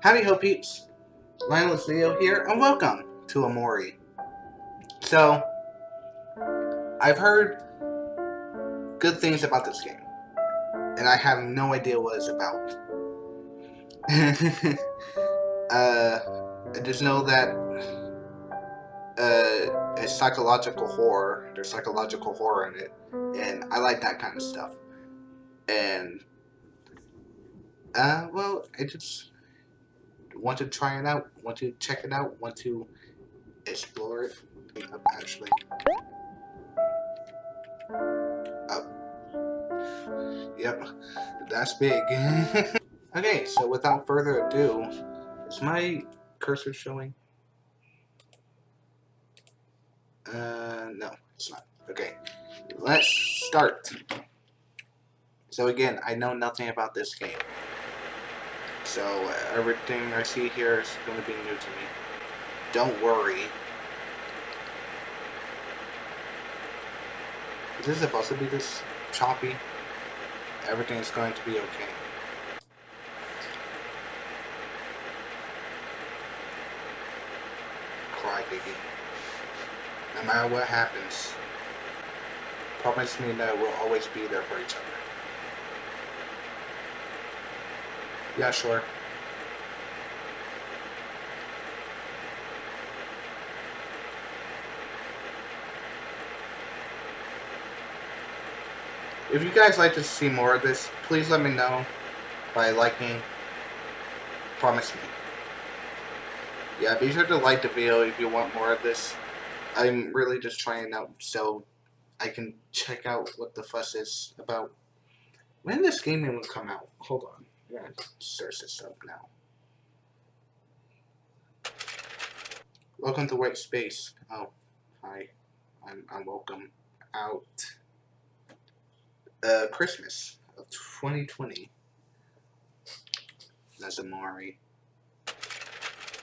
Howdy ho peeps, Lioneless Leo here, and welcome to Omori. So, I've heard good things about this game, and I have no idea what it's about. uh, I just know that uh, it's psychological horror, there's psychological horror in it, and I like that kind of stuff. And, uh, well, I just want to try it out, want to check it out, want to explore it. Up, actually. Up. Yep, that's big. okay, so without further ado, is my cursor showing? Uh, no, it's not. Okay, let's start. So again, I know nothing about this game. So uh, everything I see here is going to be new to me. Don't worry. Is this supposed to be this choppy? Everything is going to be okay. Cry, baby. No matter what happens, promise me that we'll always be there for each other. Yeah, sure. If you guys like to see more of this, please let me know by liking. Promise me. Yeah, be sure to like the video if you want more of this. I'm really just trying out so I can check out what the fuss is about. When this game will come out? Hold on. Yeah, search this up now. Welcome to White Space. Oh, hi. I'm, I'm welcome out. Uh, Christmas of 2020. That's Omori.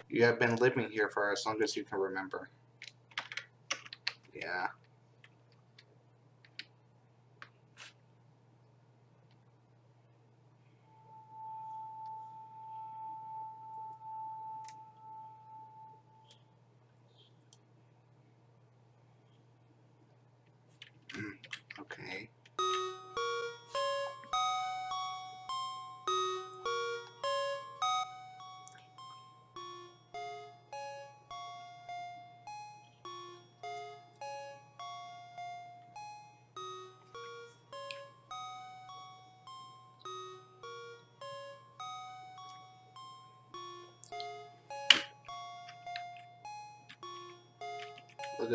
You have been living here for as long as you can remember. Yeah.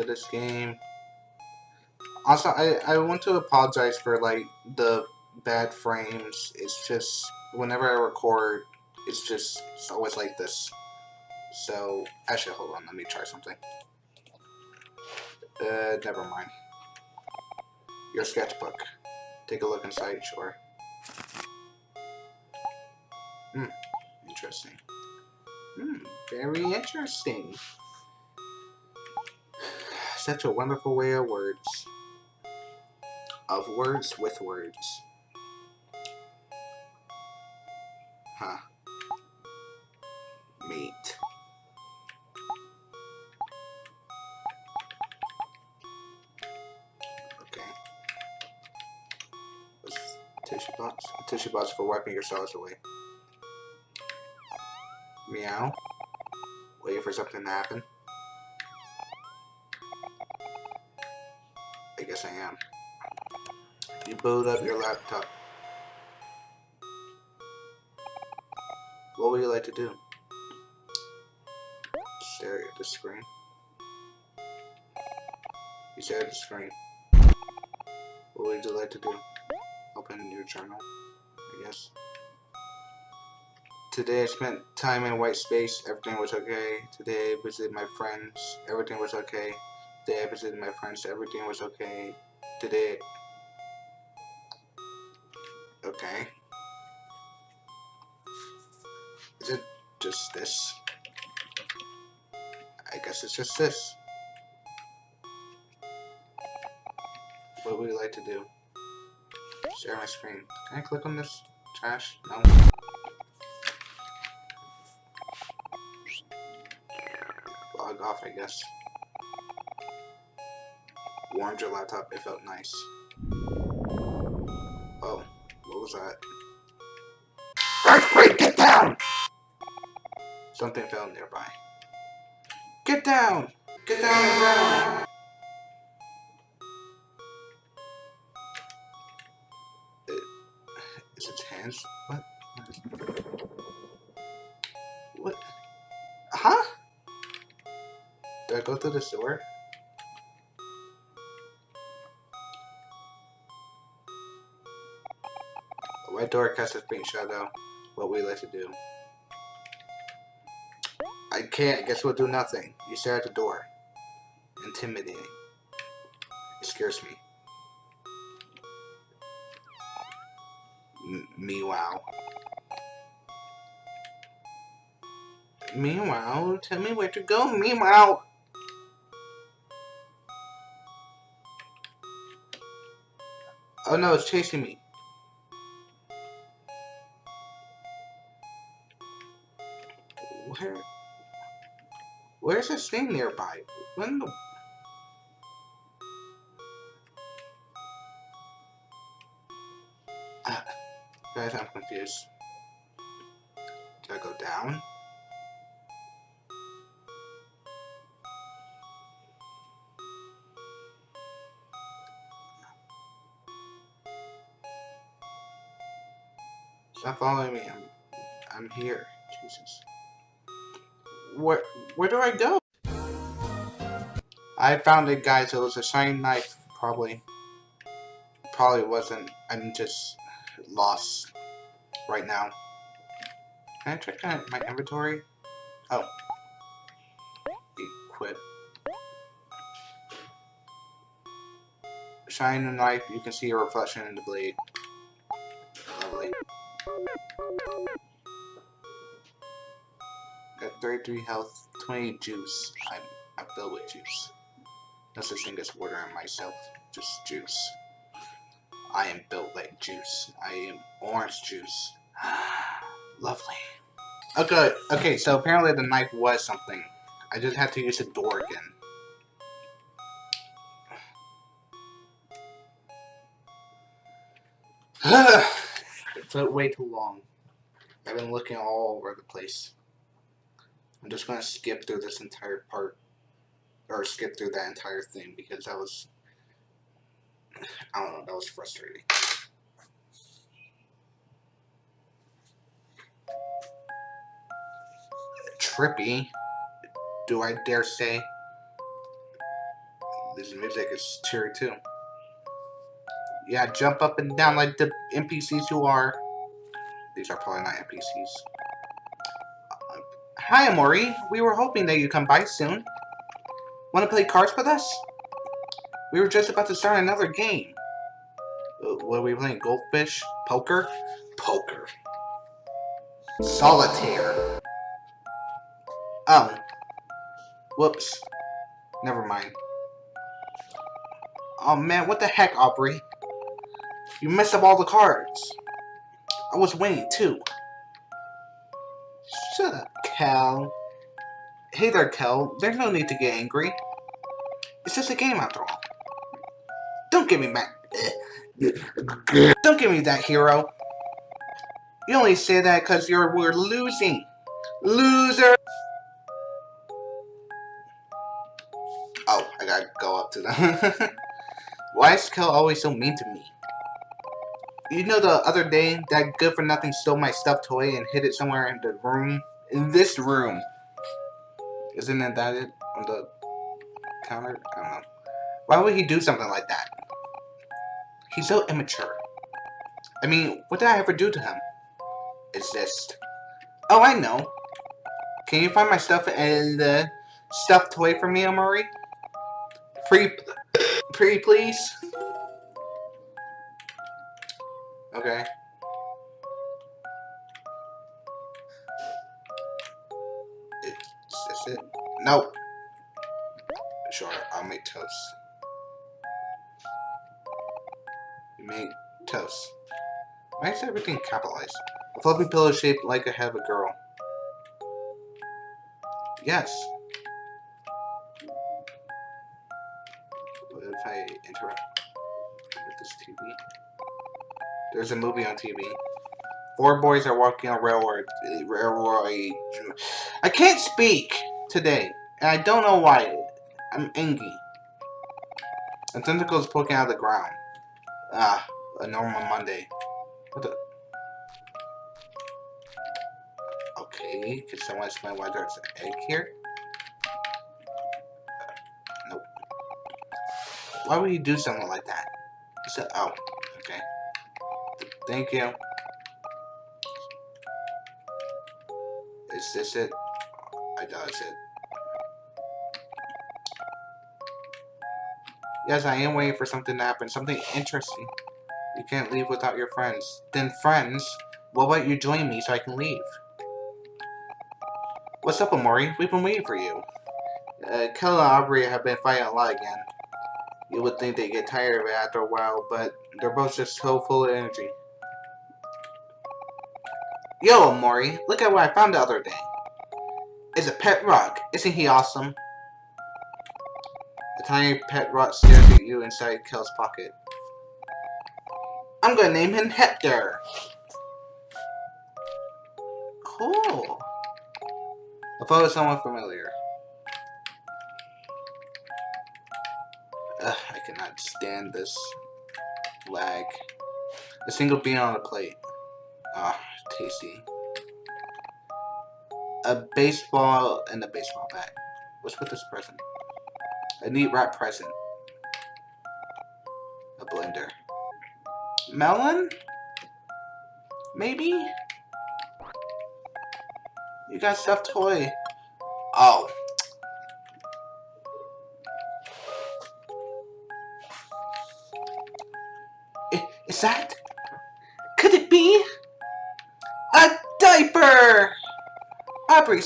This game. Also, I, I want to apologize for, like, the bad frames. It's just, whenever I record, it's just, it's always like this. So, actually, hold on, let me try something. Uh, never mind. Your sketchbook. Take a look inside, sure. Hmm, interesting. Hmm, very interesting. Such a wonderful way of words of words with words. Huh. Meat. Okay. tissue box. A tissue box for wiping your cells away. Meow. Waiting for something to happen. Boot up your laptop. What would you like to do? Stare at the screen. You stare at the screen. What would you like to do? Open your journal, I guess. Today I spent time in white space, everything was okay. Today I visited my friends, everything was okay. Today I visited my friends, everything was okay. Today this? What would you like to do? Share my screen. Can I click on this? Trash? No. Log off, I guess. Warmed your laptop, it felt nice. Oh, what was that? Earthquake, get down! Something fell nearby. Get down! Get down the ground! It, is its hands? What? What? Huh? Did I go through the? A white door casts a faint shadow. What we like to do? I can't. Guess we'll do nothing. You stare at the door. Intimidating. It scares me. M meow. Meow, tell me where to go, meow. Oh no, it's chasing me. Where? Where's this thing nearby? When the... Uh, guys, I'm confused. Do I go down? Stop following me. I'm, I'm here. Jesus. Where, where do I go? I found it, guys. It was a shiny knife, probably. Probably wasn't. I'm just lost right now. Can I check my inventory? Oh. Equip. Shine the knife, you can see a reflection in the blade. Lovely. Got 33 health, 20 juice. I'm, I'm filled with juice. No such thing as water on myself, just juice. I am built like juice. I am orange juice. Lovely. Okay, okay, so apparently the knife was something. I just had to use the door again. it took way too long. I've been looking all over the place. I'm just going to skip through this entire part, or skip through that entire thing, because that was, I don't know, that was frustrating. Trippy, do I dare say. This music is cheery too. Yeah, jump up and down like the NPCs you are. These are probably not NPCs. Hi, Omori. We were hoping that you'd come by soon. Want to play cards with us? We were just about to start another game. What are we playing? Goldfish? Poker? Poker. Solitaire. Oh. Whoops. Never mind. Oh man, what the heck, Aubrey? You messed up all the cards. I was winning too. Shut up. Kel. Hey there, Kel. There's no need to get angry. It's just a game after all. Don't give me back. Don't give me that, hero. You only say that because you're we're losing. Loser! Oh, I gotta go up to them. Why is Kel always so mean to me? You know the other day, that good-for-nothing stole my stuffed toy and hid it somewhere in the room? In this room. Isn't it that it on the counter? I don't know. Why would he do something like that? He's so immature. I mean, what did I ever do to him? It's just... Oh, I know. Can you find my stuff and the stuffed toy for me, Omori? Pretty, pretty please? Okay. No. Sure, I'll make toast. You make toast. Why is everything capitalized? A fluffy pillow shaped like a head of a girl. Yes. What if I interrupt with this TV? There's a movie on TV. Four boys are walking on railroad. Railroad. I can't speak today, and I don't know why. I'm angry. A tentacle is poking out of the ground. Ah, a normal Monday. What the? Okay, can someone explain why there's an egg here? Uh, nope. Why would you do something like that? So, oh, okay. Thank you. Is this it? I it's it. Yes, I am waiting for something to happen. Something interesting. You can't leave without your friends. Then friends, what about you join me so I can leave? What's up, Omori? We've been waiting for you. Uh, Kel and Aubrey have been fighting a lot again. You would think they'd get tired of it after a while, but they're both just so full of energy. Yo, Omori, look at what I found the other day. It's a pet rock. Isn't he awesome? A tiny pet rock stares at you inside Kel's pocket. I'm gonna name him Hector. Cool. Thought it was someone familiar. Ugh, I cannot stand this lag. A single bean on a plate. Ah, tasty. A baseball and a baseball bat. What's with this present? A neat wrap present. A blender. Melon? Maybe? You got stuffed toy.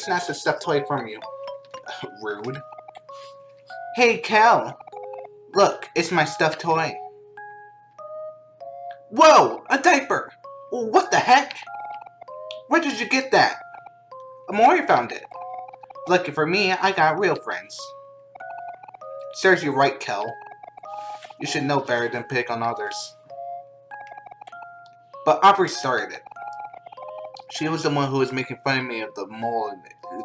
Snatched a stuffed toy from you. Rude. Hey, Kel. Look, it's my stuffed toy. Whoa! A diaper! What the heck? Where did you get that? Omori found it. Lucky for me, I got real friends. Serves you right, Kel. You should know better than pick on others. But Aubrey started it. She was the one who was making fun of me of the mole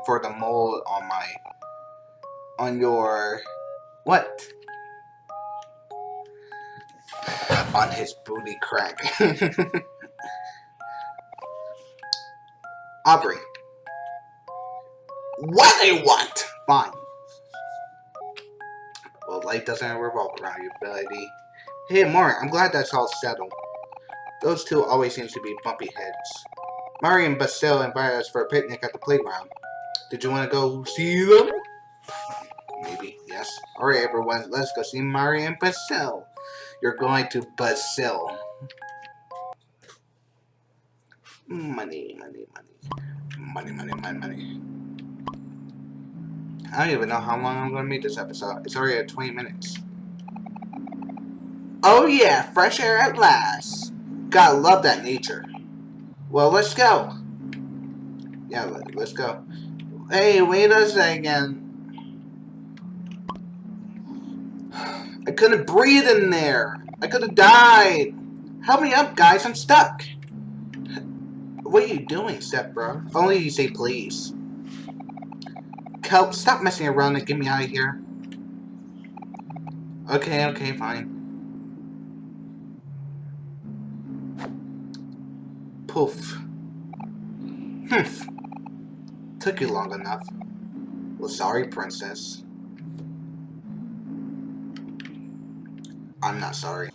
for the mole on my on your what? On his booty crack. Aubrey. What they want? Fine. Well, life doesn't revolve around you, Billy. Hey, Mark, I'm glad that's all settled. Those two always seem to be bumpy heads. Mari and Basil invited us for a picnic at the playground. Did you want to go see them? Maybe, yes. Alright everyone, let's go see Mari and Basil. You're going to Basil. Money, money, money. Money, money, money, money. I don't even know how long I'm going to make this episode. It's already at 20 minutes. Oh yeah, fresh air at last. Gotta love that nature. Well, let's go. Yeah, let, us go. Hey, wait a second. I couldn't breathe in there. I could have died. Help me up, guys. I'm stuck. What are you doing, step bro? Only you say please. Kelp, stop messing around and get me out of here. Okay, okay, fine. Poof. Humph. Took you long enough. Well, sorry, princess. I'm not sorry.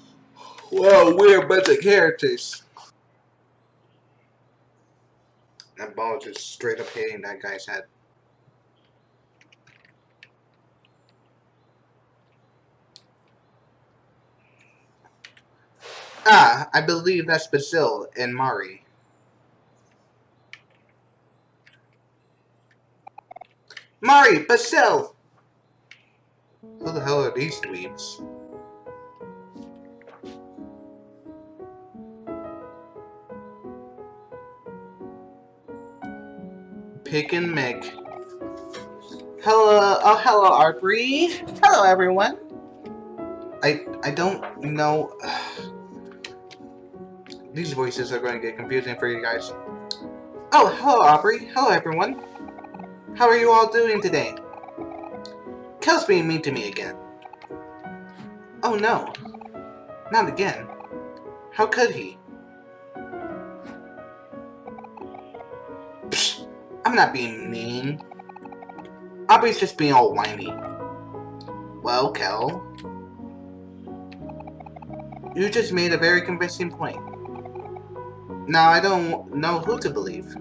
Well, we're a bunch of characters. That ball just straight up hitting that guy's head. Ah, I believe that's Basil and Mari. Mari, Basil! Who the hell are these dweebs? Pick and Mick. Hello, oh hello Aubrey. Hello everyone. I I don't know. These voices are going to get confusing for you guys. Oh, hello Aubrey. Hello everyone. How are you all doing today? Kel's being mean to me again. Oh no. Not again. How could he? Psh, I'm not being mean. Aubrey's just being all whiny. Well, Kel, you just made a very convincing point. Now I don't know who to believe.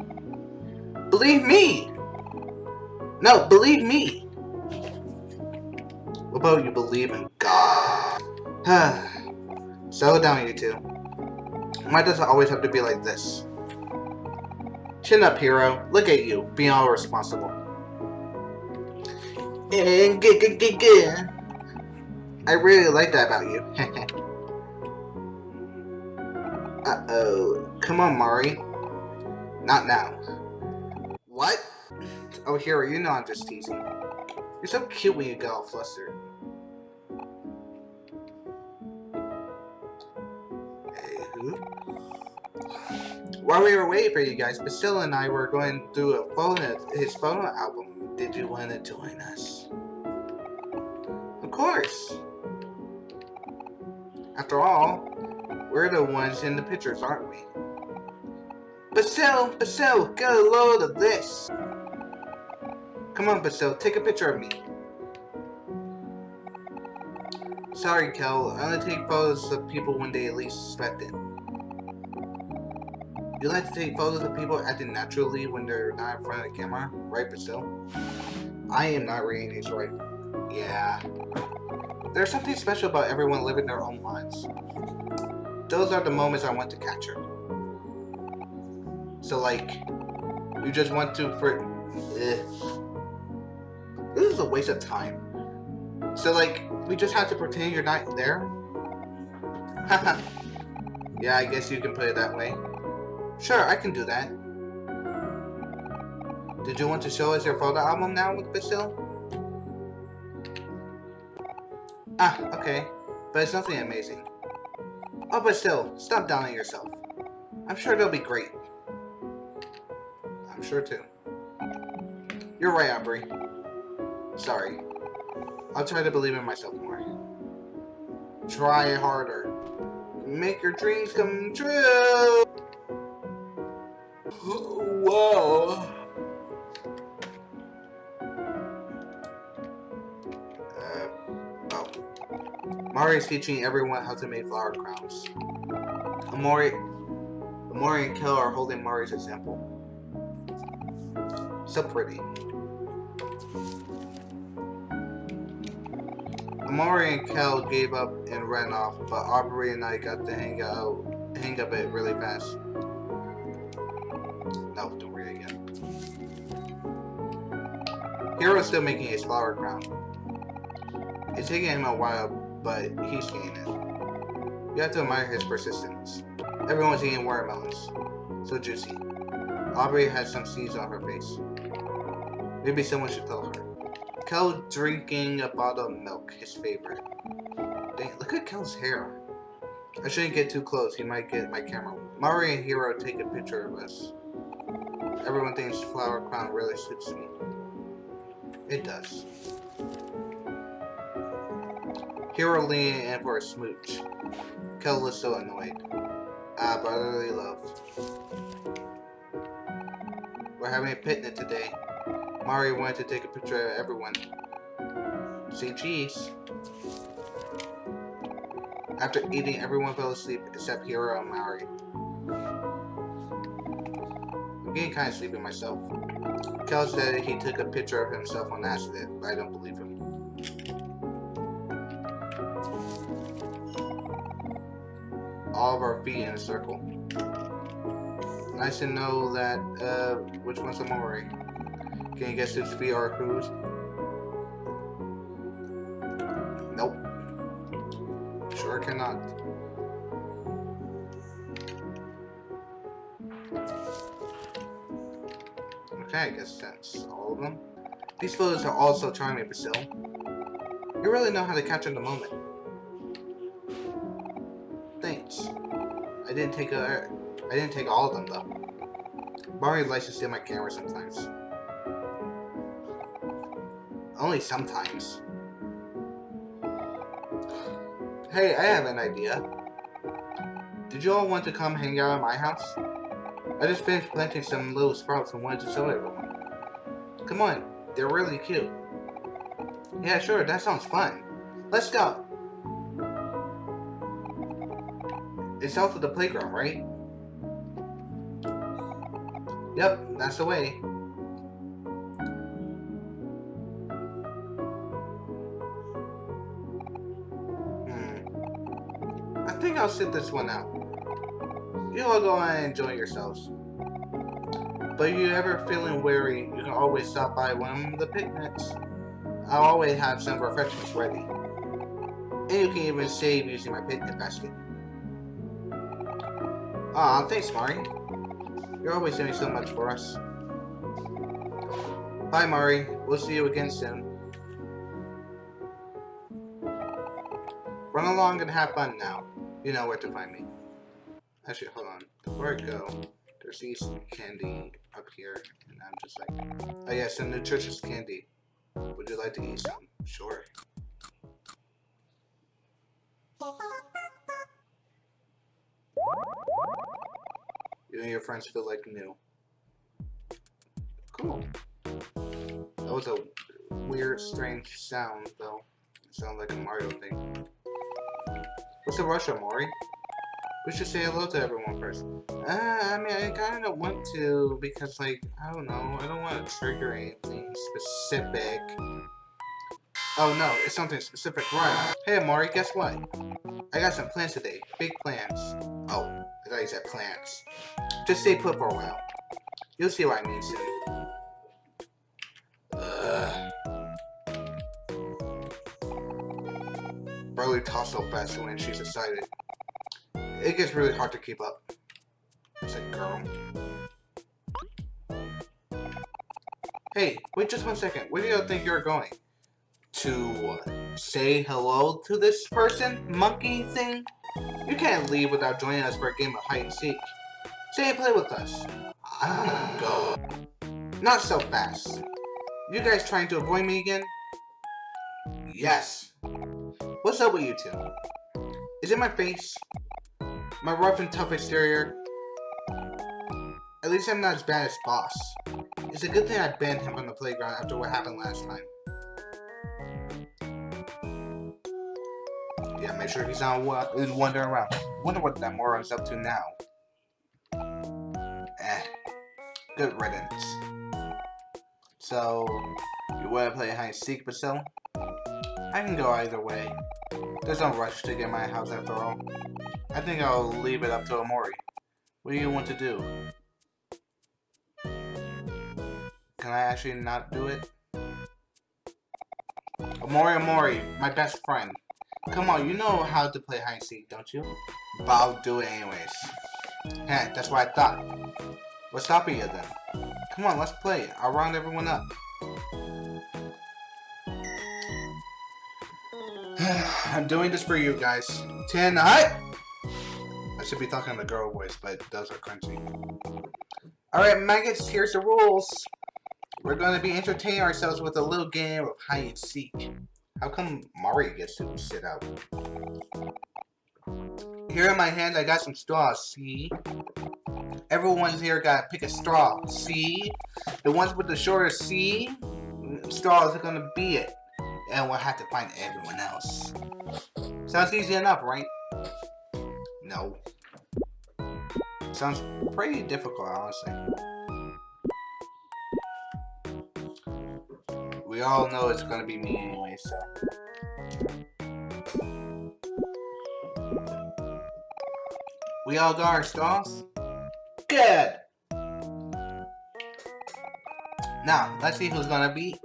Believe me! No, believe me! What about you believe in God? Settle down, you two. Why does it always have to be like this? Chin up, hero. Look at you, being all responsible. And g g g g. I really like that about you. Uh-oh. Come on, Mari. Not now. What? Oh, Hero, you know I'm just teasing. You're so cute when you get all flustered. While we were waiting for you guys, Priscilla and I were going through a photo, his photo album. Did you want to join us? Of course. After all, we're the ones in the pictures, aren't we? Basil, Basil, get a load of this. Come on, Basil, take a picture of me. Sorry, Kel. I only take photos of people when they at least suspect it. You like to take photos of people acting naturally when they're not in front of the camera, right, Basil? I am not reading these right. Yeah. There's something special about everyone living their own lives those are the moments I want to capture. So like, you just want to for. Eh. A waste of time. So like, we just have to pretend you're not there. yeah, I guess you can put it that way. Sure, I can do that. Did you want to show us your photo album now with Basil? Ah, okay. But it's nothing amazing. Oh, but still, stop downing yourself. I'm sure it'll be great. I'm sure too. You're right, Aubrey. Sorry. I'll try to believe in myself more. Try harder. Make your dreams come true! Whoa! Uh, oh, Mari is teaching everyone how to make flower crowns. Omori, Omori and Kel are holding Mari's example. So pretty. Omori and Kel gave up and ran off, but Aubrey and I got the hang out, hang of it really fast. No, don't it again. Hero's still making his flower crown. It's taking him a while, but he's getting it. You have to admire his persistence. Everyone's eating watermelons. So juicy. Aubrey has some seeds on her face. Maybe someone should tell her. Kel drinking a bottle of milk, his favorite. Dang, look at Kel's hair. I shouldn't get too close, he might get my camera. Mari and Hero take a picture of us. Everyone thinks Flower Crown really suits me. It does. Hero leaning in for a smooch. Kel was so annoyed. Ah, brotherly love. We're having a picnic today. Mari wanted to take a picture of everyone. Say cheese. After eating, everyone fell asleep except Hero and Mari. I'm getting kind of sleepy myself. Kel said he took a picture of himself on accident, but I don't believe him. all of our feet in a circle. Nice to know that, uh, which one's Omori. Can you guess who's VR crews? Nope. Sure cannot. Okay, I guess that's all of them. These photos are also charming, Basil. You really know how to capture the moment. Thanks. I didn't take a, I didn't take all of them though. Barry likes to steal my camera sometimes. Only sometimes. Hey, I have an idea. Did you all want to come hang out at my house? I just finished planting some little sprouts and wanted to show everyone. Come on, they're really cute. Yeah, sure, that sounds fun. Let's go. It's south of the playground, right? Yep, that's the way. I'll sit this one out. You all go and enjoy yourselves. But if you ever feeling weary, you can always stop by one of the picnics. I'll always have some refreshments ready. And you can even save using my picnic basket. Aw, thanks, Mari. You're always doing so much for us. Bye, Mari. We'll see you again soon. Run along and have fun now. You know where to find me. Actually, hold on. Before I go, there's these candy up here, and I'm just like, oh yeah, some nutritious candy. Would you like to eat some? Sure. You and your friends feel like new. Cool. That was a weird, strange sound, though. It sounded like a Mario thing. What's the rush? We should say hello to everyone first. Uh, I mean, I kind of want to because, like, I don't know. I don't want to trigger anything specific. Oh, no. It's something specific. Right. Hey, Omori, guess what? I got some plans today. Big plans. Oh, I thought you said plants. Just stay put for a while. You'll see what I mean soon. Talks so fast when she's excited. It gets really hard to keep up. Girl. Hey, wait just one second. Where do you think you're going? To say hello to this person, monkey thing? You can't leave without joining us for a game of hide and seek. Stay and play with us. I'm gonna go. Not so fast. You guys trying to avoid me again? Yes. What's up with you two? Is it my face? My rough and tough exterior? At least I'm not as bad as Boss. It's a good thing I banned him from the playground after what happened last time. Yeah, make sure he's not wandering around. Wonder what that moron's up to now. Eh. Good riddance. So, you wanna play hide and seek, Basil? I can go either way. There's no rush to get my house after all. I think I'll leave it up to Omori. What do you want to do? Can I actually not do it? Omori Omori, my best friend. Come on, you know how to play hide and seek, don't you? But I'll do it anyways. Heh, that's what I thought. What's stopping you then? Come on, let's play. I'll round everyone up. I'm doing this for you guys. Tonight! I should be talking in the girl voice, but those are crunchy. Alright, maggots, here's the rules. We're going to be entertaining ourselves with a little game of hide and seek. How come Mario gets to sit out? Here in my hand, I got some straws, see? Everyone's here got to pick a straw, see? The ones with the shortest C straws are to be it. And we'll have to find everyone else. Sounds easy enough, right? No. Sounds pretty difficult, honestly. We all know it's gonna be me anyway, so. We all got our stalls? Good! Now, let's see who's gonna be.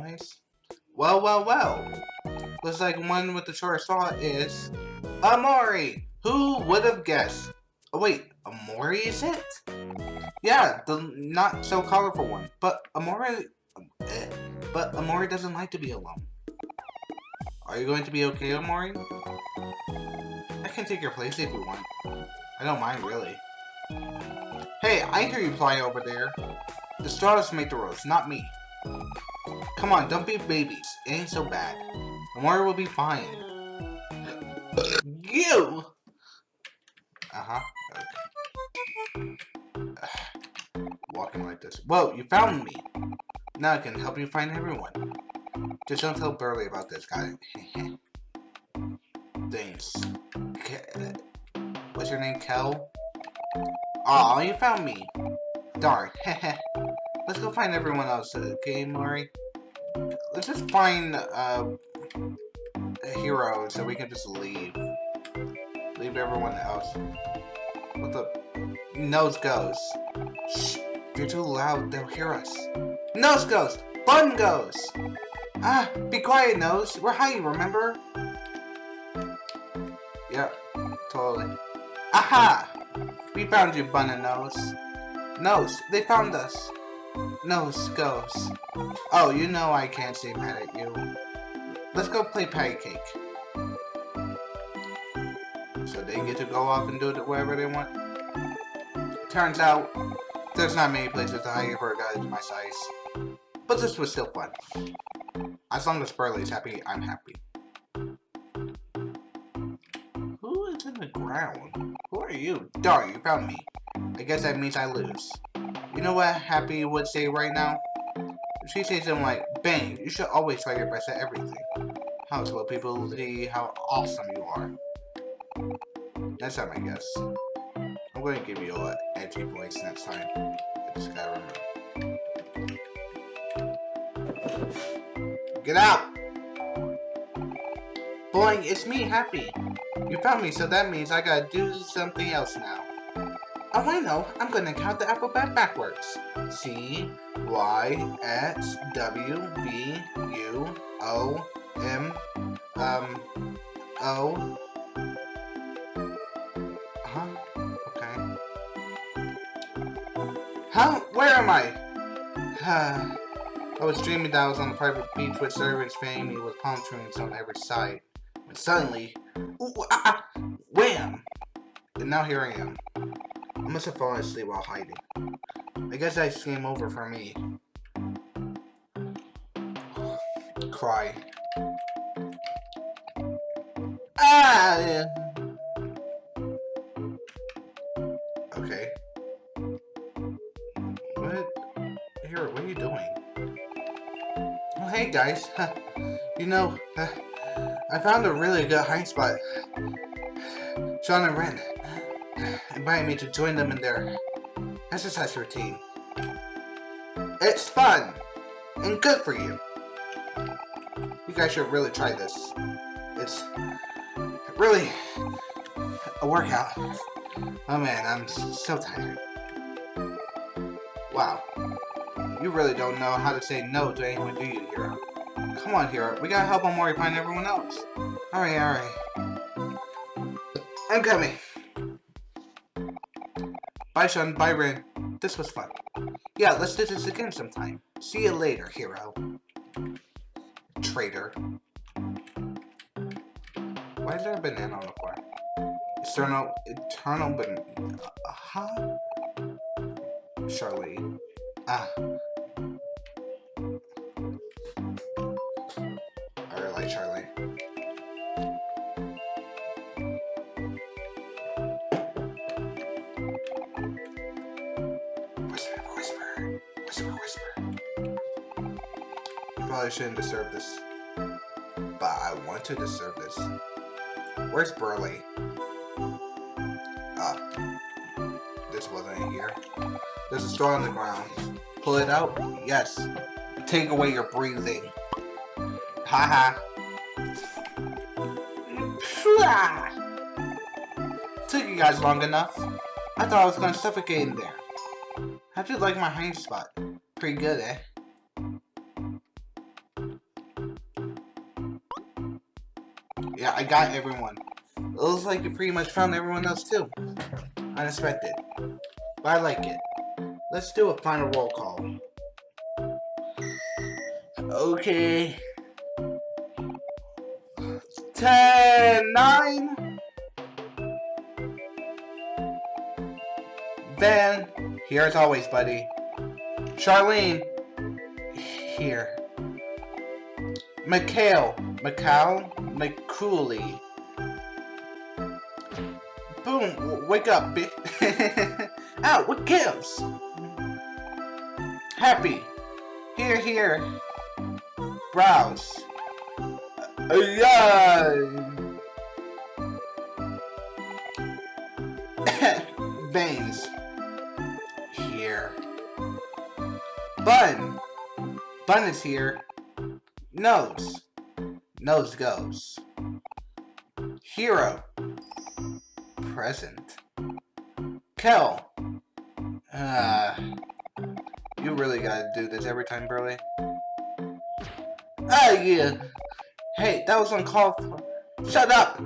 Pennywise? Well, well, well. Looks like one with the short straw is Omori! Who would have guessed? Oh wait, Omori is it? Yeah, the not so colorful one. But Omori, eh, but Omori doesn't like to be alone. Are you going to be okay, Omori? I can take your place if you want. I don't mind, really. Hey, I hear you flying over there. The stars make the rules, not me. Come on, don't be babies. It ain't so bad. Tomorrow will be fine. you! Uh-huh. Okay. Walking like this. Whoa, you found me! Now I can help you find everyone. Just don't tell Burley about this guy. Thanks. Ke What's your name, Kel? Aw, you found me. Darn. Let's go find everyone else, okay, Mori? Let's just find uh, a hero so we can just leave. Leave everyone else. What the? Nose goes. Shh. You're too loud, they'll hear us. Nose goes! Bun goes! Ah, be quiet, Nose. We're hiding, remember? Yep, totally. Aha! We found you, Bun and Nose. Nose, they found us. Nose goes. Oh, you know I can't stay mad at you. Let's go play patty cake. So they get to go off and do it wherever they want. Turns out, there's not many places to hide for a guy my size. But this was still fun. As long as Burley's happy, I'm happy. Who is in the ground? Who are you? Darn, you found me. I guess that means I lose. You know what Happy would say right now? She says something like, Bang, you should always try your best at everything. How to let people see how awesome you are. Next time, I guess. I'm going to give you an edgy voice next time. I just gotta remember. Get out! Boing, it's me, Happy. You found me, so that means I gotta do something else now. Oh, I know. I'm gonna count the alphabet backwards. C, Y, X, W, V, U, O, M, um, O. Huh? Okay. Huh? Where am I? I was dreaming that I was on a private beach with servants me with palm trees on every side. But suddenly, ooh, ah, ah, wham! And now here I am. I must have fallen asleep while hiding. I guess that's game over for me. Cry. Ah! Okay. What? Here, what are you doing? Oh, hey guys. you know, I found a really good hiding spot. Sean and Ren invited me to join them in their exercise routine. It's fun and good for you. You guys should really try this. It's really a workout. Oh man, I'm so tired. Wow. You really don't know how to say no to anyone, do you, Hero? Come on, Hero. We gotta help Omori find everyone else. Alright, alright. I'm coming. Bye, Sean. Bye, Ren. This was fun. Yeah, let's do this again sometime. See you later, hero. Traitor. Why is there a banana on the floor? Eternal, eternal banana. Uh, huh? Charlie. Ah. Probably shouldn't deserve this. But I want to deserve this. Where's Burley? Ah. This wasn't here. There's a straw on the ground. Pull it out? Yes. Take away your breathing. Haha. Took you guys long enough. I thought I was gonna suffocate in there. How'd you like my hiding spot? Pretty good, eh? I got everyone. It looks like you pretty much found everyone else too. Unexpected. But I like it. Let's do a final roll call. Okay. 10, 9. Then, here as always, buddy. Charlene, here. Mikhail, Mikhail, McCooley. Boom, wake up, bitch. Ow, what gives? Happy. Here, here. Browse. Uh, yeah. Veins. Here. Bun. Bun is here. Nose. Nose goes. Hero. Present. Kel. Ah. You really gotta do this every time, Burley. Ah, yeah. Hey, that was uncalled for. Shut up!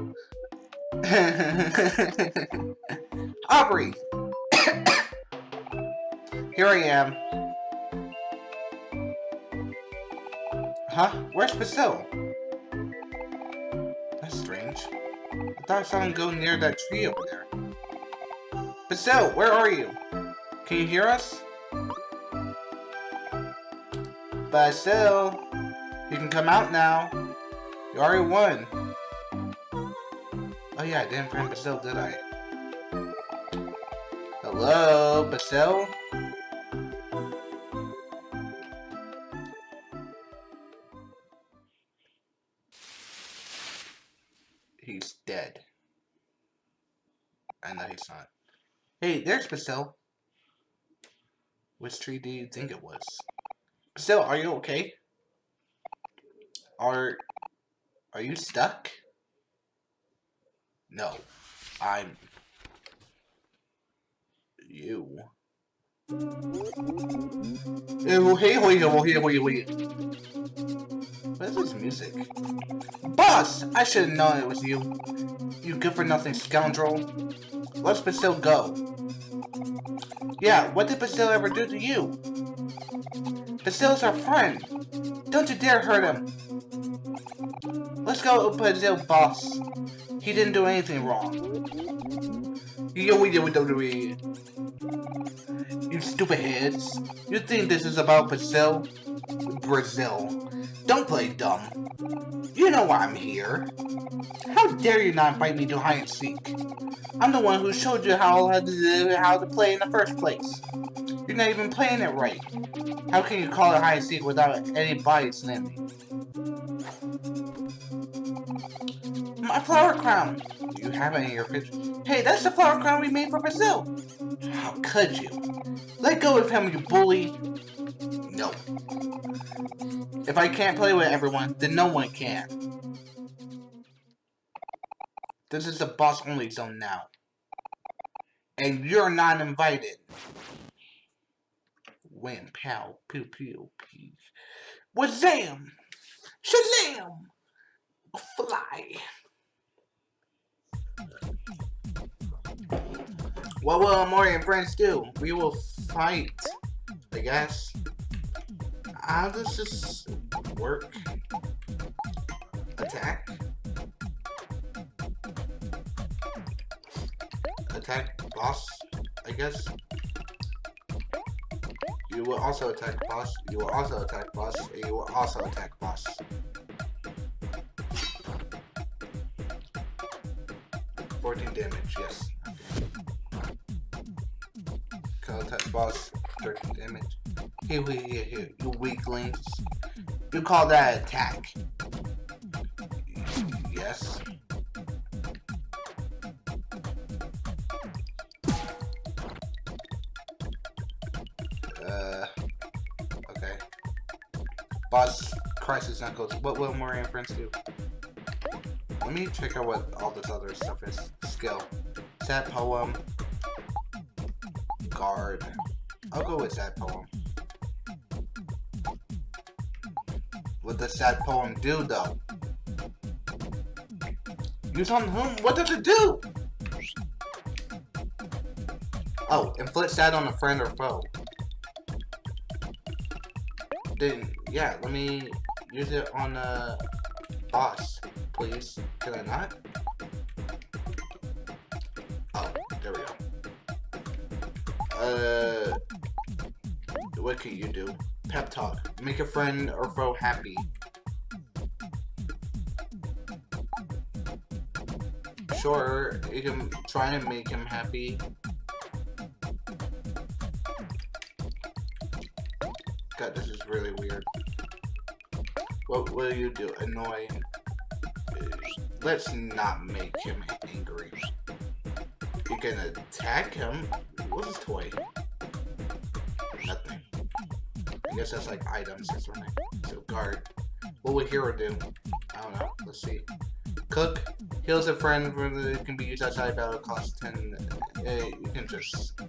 Aubrey! Here I am. Huh? Where's Basil? I saw him go near that tree over there. Basil, where are you? Can you hear us? Basil, you can come out now. You already won. Oh yeah, I didn't friend Basil, did I? Hello, Basil? There's Basil. Which tree do you think it was? Basil, are you okay? Are... Are you stuck? No. I'm... You. Hey, wait, wait, wait, wait. What is this music? Boss! I should have known it was you. You good-for-nothing scoundrel. Let's go. Yeah, what did Basil ever do to you? Basil's our friend. Don't you dare hurt him. Let's go Basil, boss. He didn't do anything wrong. You stupid heads. You think this is about Basil? Basil. Don't play dumb. You know why I'm here. How dare you not invite me to hide and seek? I'm the one who showed you how to, how to play in the first place. You're not even playing it right. How can you call it hide and seek without any in me? My flower crown! You have it in your picture. Hey, that's the flower crown we made for Basil! How could you? Let go of him, you bully! No. If I can't play with everyone, then no one can. This is a boss-only zone now. And you're not invited. Wham, pow, pew, pew, pew. Wazam! Shazam! Fly! What will Mori and friends do? We will fight, I guess. How does this work? Attack? Attack boss, I guess. You will also attack boss. You will also attack boss. You will also attack boss. Fourteen damage, yes. Call Attack boss, 13 damage. Here, here, here, here, you weaklings. You call that attack? Yes. Uh, okay. Boss crisis knuckles. What will Moran friends do? Let me check out what all this other stuff is. Skill. Sad poem. Guard. I'll go with sad poem. Does sad poem do though? Use on whom? What does it do? Oh, inflict sad on a friend or foe. Then, yeah, let me use it on a boss, please. Can I not? Pep talk. Make a friend or foe happy. Sure, you can try and make him happy. God, this is really weird. What will you do? Annoy. Let's not make him angry. You can attack him. What's his toy? Nothing. I guess that's like items or something. So guard. What would hero do? I don't know. Let's see. Cook. Heals a friend it can be used outside battle. Cost 10. Uh, you can just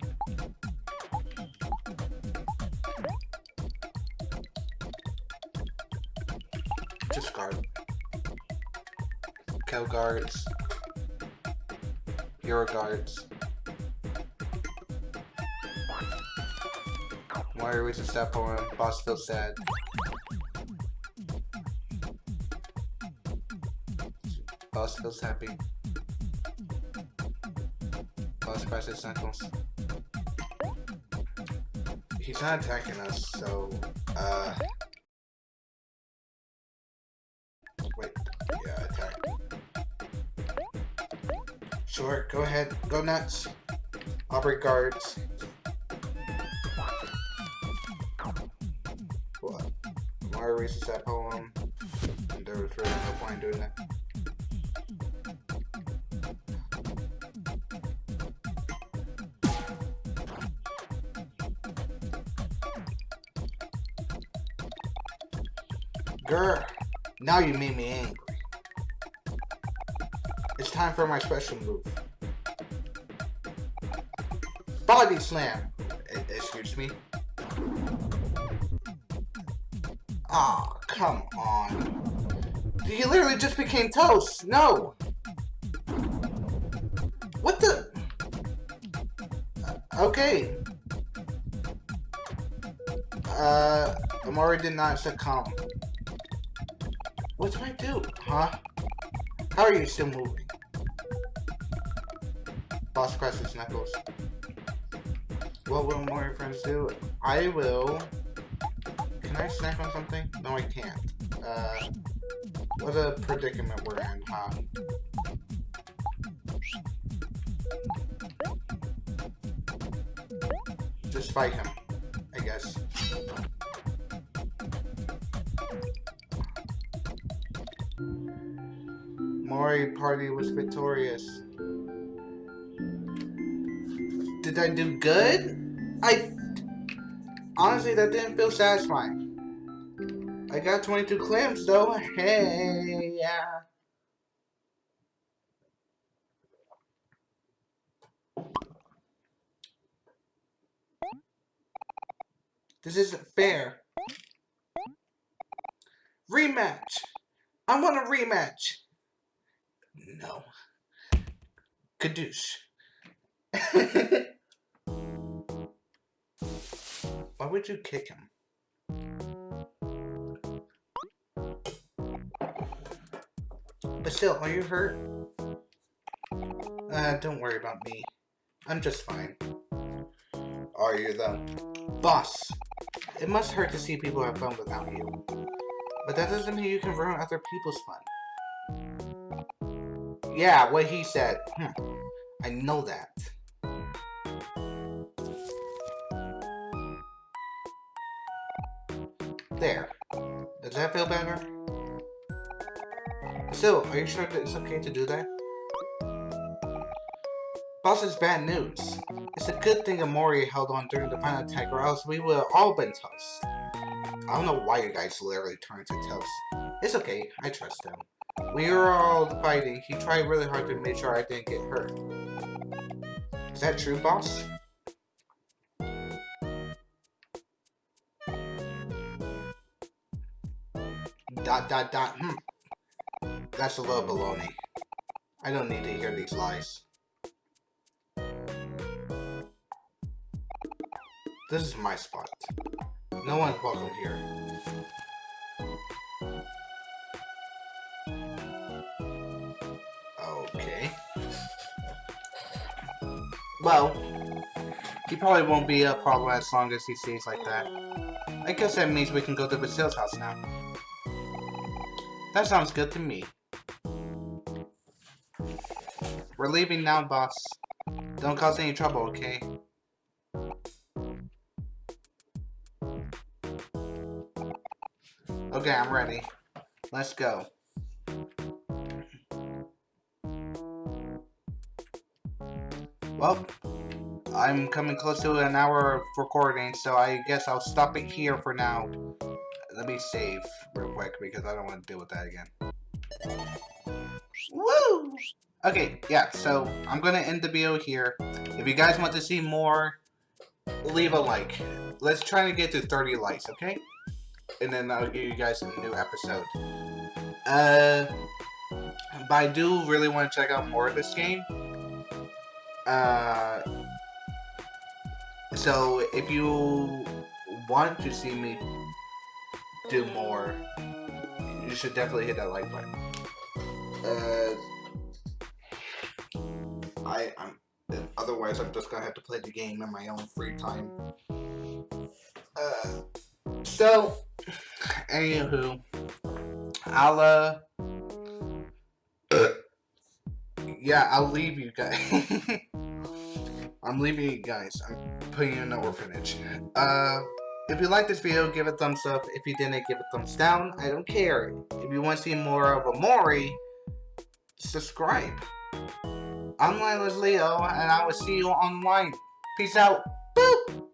just guard. Kel guards. Hero guards. Mario reaches that point. Boss feels sad. Boss feels happy. Boss presses knuckles. He's not attacking us, so uh Wait, yeah, attack. Sure, go ahead, go nuts. Break guards. Reaches that poem. And there was really no point in doing that. Grr. Now you made me angry. It's time for my special move. Body slam! Excuse me? Aw, oh, come on. You literally just became toast! No! What the? Uh, okay. Uh, Omori did not succumb. What do I do? Huh? How are you still moving? Boss crushes Knuckles. What will more friends do? I will... Can I snack on something? No, I can't. Uh, what a predicament we're in, huh? Just fight him, I guess. Mori party was victorious. Did I do good? I... Honestly, that didn't feel satisfying. I got 22 clams, though. Hey, yeah. This isn't fair. Rematch! I want a rematch! No. Caduce. Why would you kick him? But still, are you hurt? Uh, don't worry about me. I'm just fine. Are you the Boss! It must hurt to see people have fun without you. But that doesn't mean you can ruin other people's fun. Yeah, what he said. Hmm. I know that. There. Does that feel better? Still, are you sure that it's okay to do that? Boss is bad news. It's a good thing Omori held on during the final attack or else we would have all been toast. I don't know why you guys literally turned to toast. It's okay, I trust him. We were all fighting. He tried really hard to make sure I didn't get hurt. Is that true, boss? Dot dot dot. Hmm. That's a little baloney. I don't need to hear these lies. This is my spot. No one's welcome here. Okay. Well, he probably won't be a problem as long as he stays like that. I guess that means we can go to Basil's house now. That sounds good to me. We're leaving now, boss. Don't cause any trouble, okay? Okay, I'm ready. Let's go. Well, I'm coming close to an hour of recording, so I guess I'll stop it here for now. Let me save real quick because I don't want to deal with that again. Woo! Okay, yeah, so I'm gonna end the video here. If you guys want to see more, leave a like. Let's try to get to 30 likes, okay? And then I'll give you guys a new episode. Uh, but I do really want to check out more of this game. Uh, so if you want to see me do more, you should definitely hit that like button. Uh, I, I'm. Otherwise, I'm just gonna have to play the game in my own free time. Uh, so, anywho, I'll uh, yeah, I'll leave you guys. I'm leaving you guys. I'm putting you in an orphanage. Uh, if you liked this video, give it a thumbs up. If you didn't, give it a thumbs down. I don't care. If you want to see more of Omori, subscribe. I'm Linus Leo, and I will see you online. Peace out. Boop!